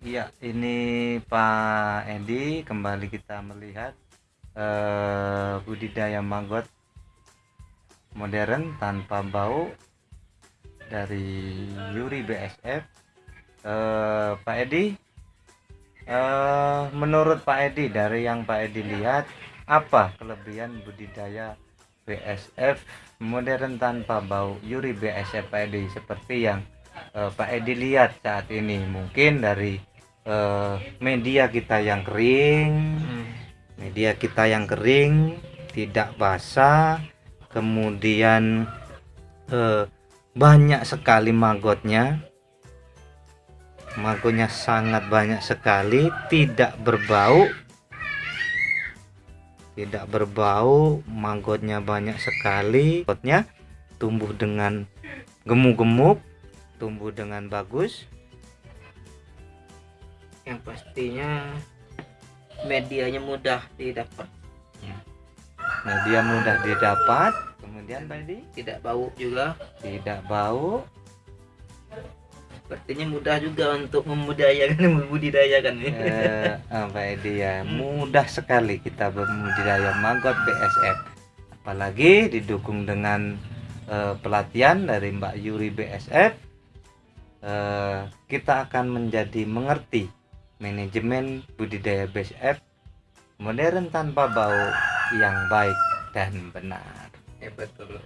Iya, ini Pak Edi kembali kita melihat eh, budidaya maggot modern tanpa bau dari Yuri BSF. Eh, Pak Edi, eh, menurut Pak Edi dari yang Pak Edi lihat apa kelebihan budidaya BSF modern tanpa bau Yuri BSF Pak Edi seperti yang Pak Edi lihat saat ini mungkin dari eh, media kita yang kering media kita yang kering tidak basah kemudian eh, banyak sekali maggotnya maggotnya sangat banyak sekali tidak berbau. Tidak berbau maggotnya banyak sekali. Maggotnya tumbuh dengan gemuk-gemuk tumbuh dengan bagus yang pastinya medianya mudah didapat. Media mudah didapat kemudian tadi? Tidak bau juga. Tidak bau. Sepertinya mudah juga untuk membudidayakan membudidayakan. Eh, apa Edi ya mudah sekali kita berbudidaya maggot BSF apalagi didukung dengan eh, pelatihan dari Mbak Yuri BSF eh, kita akan menjadi mengerti manajemen budidaya BSF modern tanpa bau yang baik dan benar. Ya betul